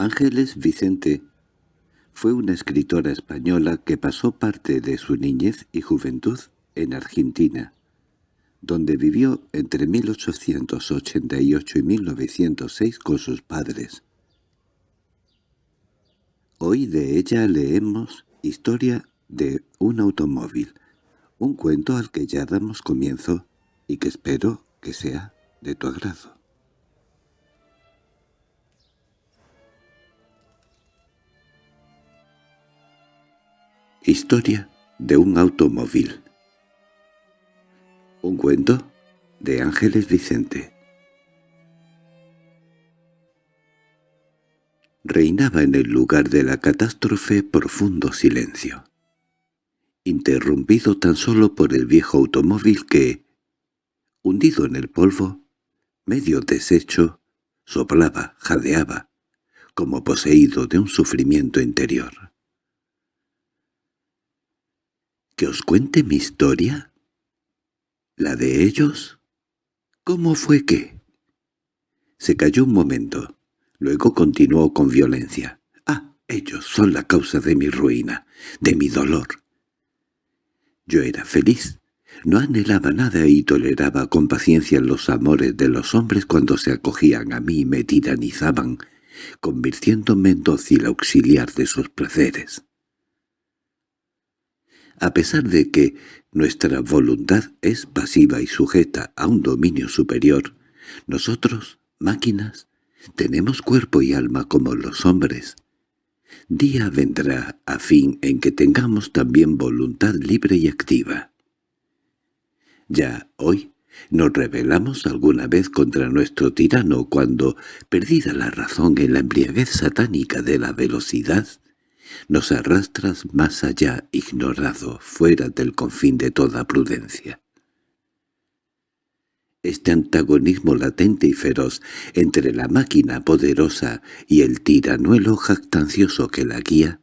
Ángeles Vicente fue una escritora española que pasó parte de su niñez y juventud en Argentina, donde vivió entre 1888 y 1906 con sus padres. Hoy de ella leemos Historia de un automóvil, un cuento al que ya damos comienzo y que espero que sea de tu agrado. Historia de un automóvil Un cuento de Ángeles Vicente Reinaba en el lugar de la catástrofe profundo silencio, interrumpido tan solo por el viejo automóvil que, hundido en el polvo, medio deshecho, soplaba, jadeaba, como poseído de un sufrimiento interior. ¿Que os cuente mi historia? ¿La de ellos? ¿Cómo fue que? Se calló un momento. Luego continuó con violencia. «Ah, ellos son la causa de mi ruina, de mi dolor». Yo era feliz. No anhelaba nada y toleraba con paciencia los amores de los hombres cuando se acogían a mí y me tiranizaban, convirtiéndome en dócil auxiliar de sus placeres a pesar de que nuestra voluntad es pasiva y sujeta a un dominio superior, nosotros, máquinas, tenemos cuerpo y alma como los hombres. Día vendrá a fin en que tengamos también voluntad libre y activa. Ya hoy nos rebelamos alguna vez contra nuestro tirano cuando, perdida la razón en la embriaguez satánica de la velocidad, nos arrastras más allá, ignorado, fuera del confín de toda prudencia. Este antagonismo latente y feroz entre la máquina poderosa y el tiranuelo jactancioso que la guía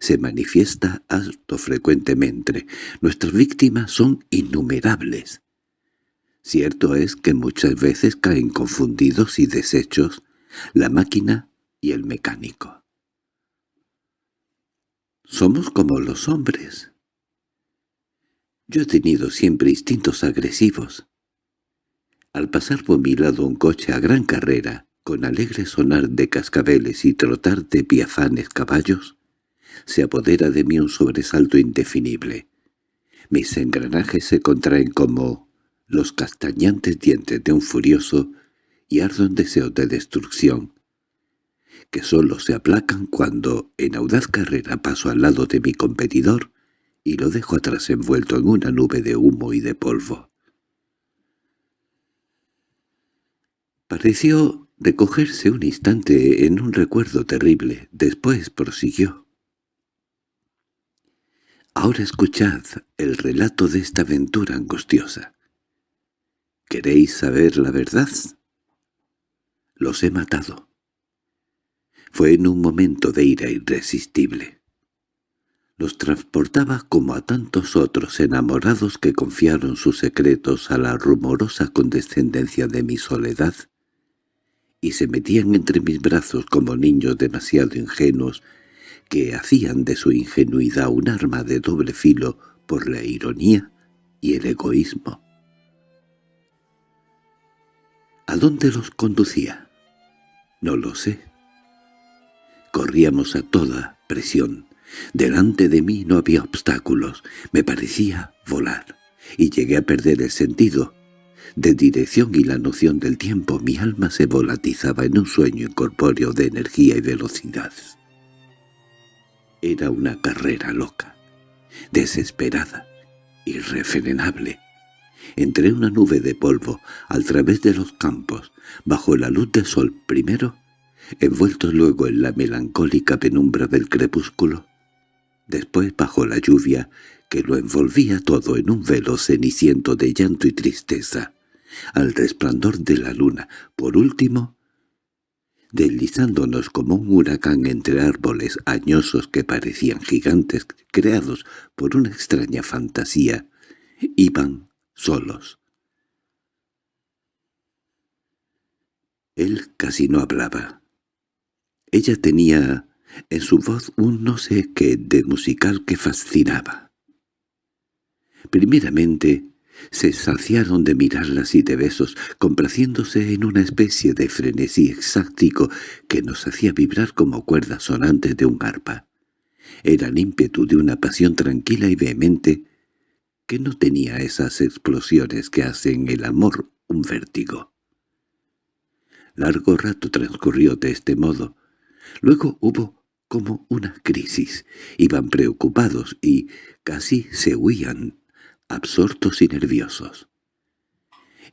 se manifiesta alto frecuentemente. Nuestras víctimas son innumerables. Cierto es que muchas veces caen confundidos y deshechos la máquina y el mecánico. Somos como los hombres. Yo he tenido siempre instintos agresivos. Al pasar por mi lado un coche a gran carrera, con alegre sonar de cascabeles y trotar de piafanes caballos, se apodera de mí un sobresalto indefinible. Mis engranajes se contraen como los castañantes dientes de un furioso y ardo en deseos de destrucción que sólo se aplacan cuando en audaz carrera paso al lado de mi competidor y lo dejo atrás envuelto en una nube de humo y de polvo. Pareció recogerse un instante en un recuerdo terrible, después prosiguió. Ahora escuchad el relato de esta aventura angustiosa. ¿Queréis saber la verdad? Los he matado. Fue en un momento de ira irresistible. Los transportaba como a tantos otros enamorados que confiaron sus secretos a la rumorosa condescendencia de mi soledad y se metían entre mis brazos como niños demasiado ingenuos que hacían de su ingenuidad un arma de doble filo por la ironía y el egoísmo. ¿A dónde los conducía? No lo sé. Corríamos a toda presión. Delante de mí no había obstáculos. Me parecía volar. Y llegué a perder el sentido de dirección y la noción del tiempo. Mi alma se volatizaba en un sueño incorpóreo de energía y velocidad. Era una carrera loca, desesperada, irrefrenable. Entre una nube de polvo, al través de los campos, bajo la luz del sol primero, envuelto luego en la melancólica penumbra del crepúsculo, después bajo la lluvia que lo envolvía todo en un velo ceniciento de llanto y tristeza, al resplandor de la luna, por último, deslizándonos como un huracán entre árboles añosos que parecían gigantes creados por una extraña fantasía, iban solos. Él casi no hablaba. Ella tenía en su voz un no sé qué de musical que fascinaba. Primeramente, se saciaron de mirarlas y de besos, complaciéndose en una especie de frenesí exáctico que nos hacía vibrar como cuerdas sonantes de un arpa. Era el ímpetu de una pasión tranquila y vehemente que no tenía esas explosiones que hacen el amor un vértigo. Largo rato transcurrió de este modo. Luego hubo como una crisis. Iban preocupados y casi se huían absortos y nerviosos.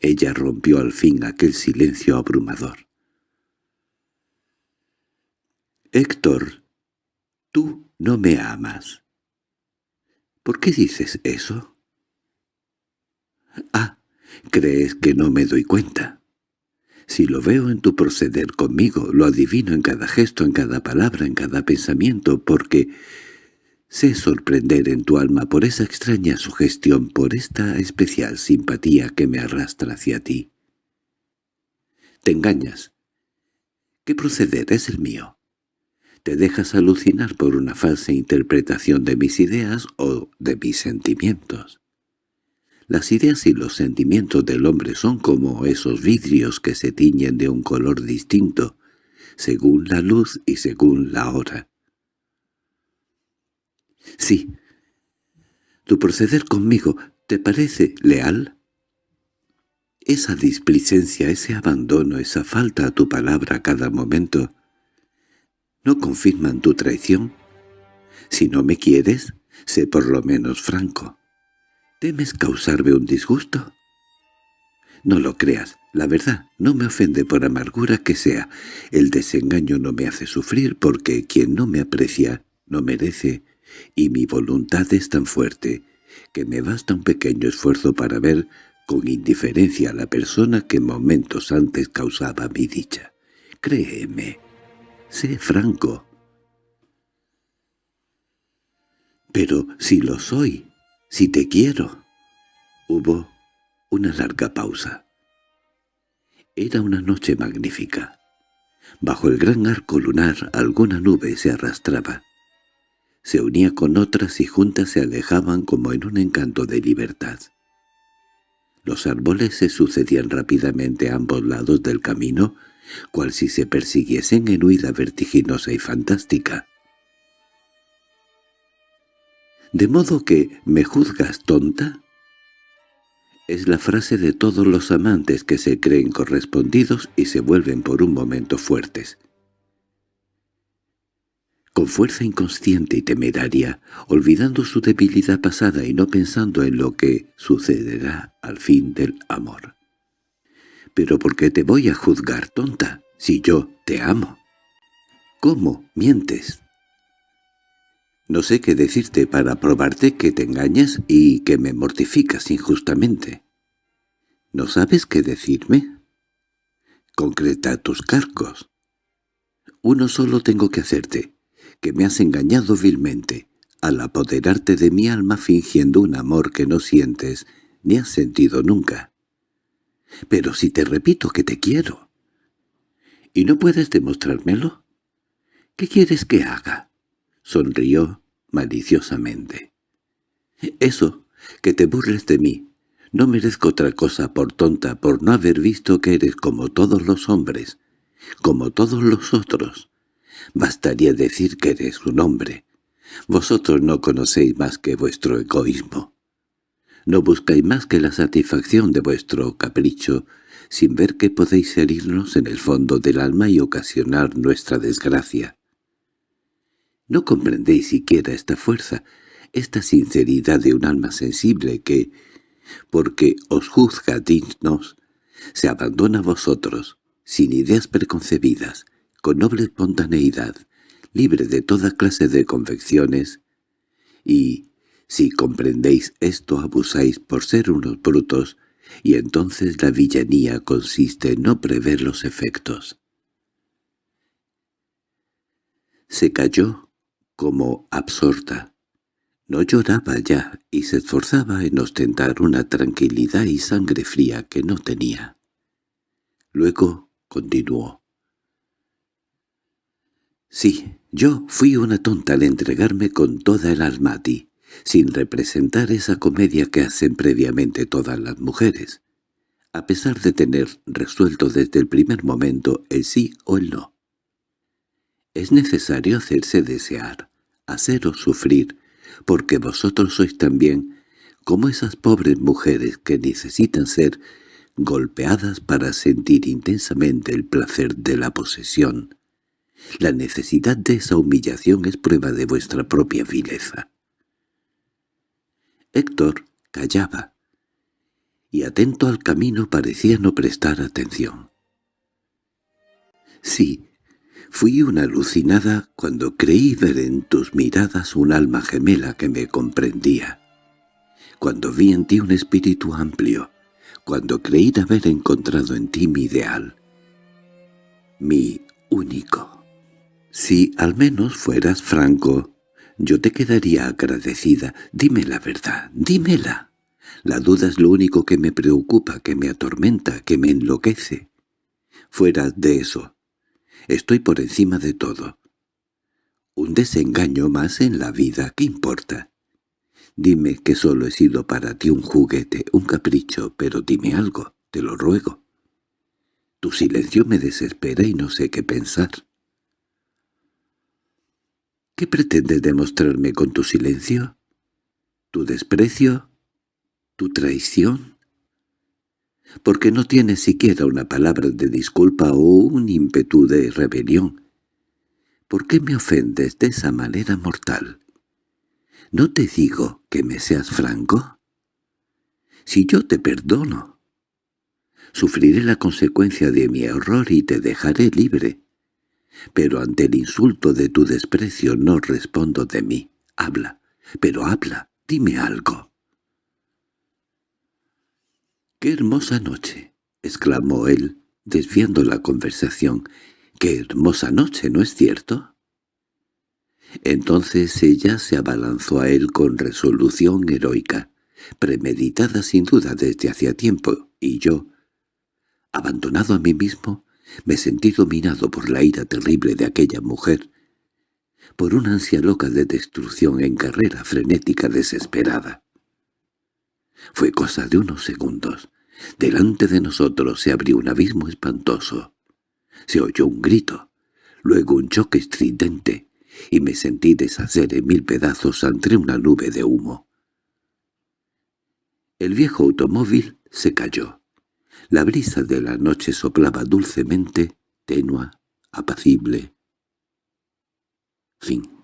Ella rompió al fin aquel silencio abrumador. «Héctor, tú no me amas». «¿Por qué dices eso?» «Ah, ¿crees que no me doy cuenta?» Si lo veo en tu proceder conmigo, lo adivino en cada gesto, en cada palabra, en cada pensamiento, porque Sé sorprender en tu alma por esa extraña sugestión, por esta especial simpatía que me arrastra hacia ti. Te engañas. ¿Qué proceder es el mío? Te dejas alucinar por una falsa interpretación de mis ideas o de mis sentimientos. Las ideas y los sentimientos del hombre son como esos vidrios que se tiñen de un color distinto, según la luz y según la hora. Sí. ¿Tu proceder conmigo te parece leal? Esa displicencia, ese abandono, esa falta a tu palabra a cada momento, ¿no confirman tu traición? Si no me quieres, sé por lo menos franco. ¿Temes causarme un disgusto? No lo creas, la verdad no me ofende por amargura que sea. El desengaño no me hace sufrir porque quien no me aprecia no merece y mi voluntad es tan fuerte que me basta un pequeño esfuerzo para ver con indiferencia a la persona que momentos antes causaba mi dicha. Créeme, sé franco. Pero si lo soy, si te quiero. Hubo una larga pausa. Era una noche magnífica. Bajo el gran arco lunar alguna nube se arrastraba se unía con otras y juntas se alejaban como en un encanto de libertad. Los árboles se sucedían rápidamente a ambos lados del camino, cual si se persiguiesen en huida vertiginosa y fantástica. «¿De modo que me juzgas tonta?» Es la frase de todos los amantes que se creen correspondidos y se vuelven por un momento fuertes con fuerza inconsciente y temeraria, olvidando su debilidad pasada y no pensando en lo que sucederá al fin del amor. «¿Pero por qué te voy a juzgar, tonta, si yo te amo?» «¿Cómo mientes?» «No sé qué decirte para probarte que te engañas y que me mortificas injustamente». «¿No sabes qué decirme?» «Concreta tus cargos». «Uno solo tengo que hacerte» que me has engañado vilmente, al apoderarte de mi alma fingiendo un amor que no sientes ni has sentido nunca. Pero si te repito que te quiero. ¿Y no puedes demostrármelo? ¿Qué quieres que haga? Sonrió maliciosamente. Eso, que te burles de mí. No merezco otra cosa por tonta por no haber visto que eres como todos los hombres, como todos los otros. Bastaría decir que eres un hombre. Vosotros no conocéis más que vuestro egoísmo. No buscáis más que la satisfacción de vuestro capricho, sin ver que podéis herirnos en el fondo del alma y ocasionar nuestra desgracia. No comprendéis siquiera esta fuerza, esta sinceridad de un alma sensible que, porque os juzga dignos, se abandona a vosotros, sin ideas preconcebidas, con noble espontaneidad, libre de toda clase de convecciones, y, si comprendéis esto, abusáis por ser unos brutos, y entonces la villanía consiste en no prever los efectos. Se cayó como absorta. No lloraba ya y se esforzaba en ostentar una tranquilidad y sangre fría que no tenía. Luego continuó. Sí, yo fui una tonta al entregarme con toda el alma a ti, sin representar esa comedia que hacen previamente todas las mujeres, a pesar de tener resuelto desde el primer momento el sí o el no. Es necesario hacerse desear, haceros sufrir, porque vosotros sois también como esas pobres mujeres que necesitan ser golpeadas para sentir intensamente el placer de la posesión. La necesidad de esa humillación es prueba de vuestra propia vileza. Héctor callaba, y atento al camino parecía no prestar atención. Sí, fui una alucinada cuando creí ver en tus miradas un alma gemela que me comprendía, cuando vi en ti un espíritu amplio, cuando creí haber encontrado en ti mi ideal, mi único. Si al menos fueras franco, yo te quedaría agradecida. Dime la verdad, dímela. La duda es lo único que me preocupa, que me atormenta, que me enloquece. Fuera de eso, estoy por encima de todo. Un desengaño más en la vida, ¿qué importa? Dime que solo he sido para ti un juguete, un capricho, pero dime algo, te lo ruego. Tu silencio me desespera y no sé qué pensar. ¿Qué pretendes demostrarme con tu silencio? ¿Tu desprecio? ¿Tu traición? Porque no tienes siquiera una palabra de disculpa o un ímpetu de rebelión. ¿Por qué me ofendes de esa manera mortal? ¿No te digo que me seas franco? Si yo te perdono, sufriré la consecuencia de mi error y te dejaré libre pero ante el insulto de tu desprecio no respondo de mí. Habla, pero habla, dime algo. —¡Qué hermosa noche! —exclamó él, desviando la conversación. —¡Qué hermosa noche, ¿no es cierto? Entonces ella se abalanzó a él con resolución heroica, premeditada sin duda desde hacía tiempo, y yo, abandonado a mí mismo, me sentí dominado por la ira terrible de aquella mujer, por una ansia loca de destrucción en carrera frenética desesperada. Fue cosa de unos segundos. Delante de nosotros se abrió un abismo espantoso. Se oyó un grito, luego un choque estridente, y me sentí deshacer en mil pedazos entre una nube de humo. El viejo automóvil se cayó. La brisa de la noche soplaba dulcemente, tenua, apacible. Fin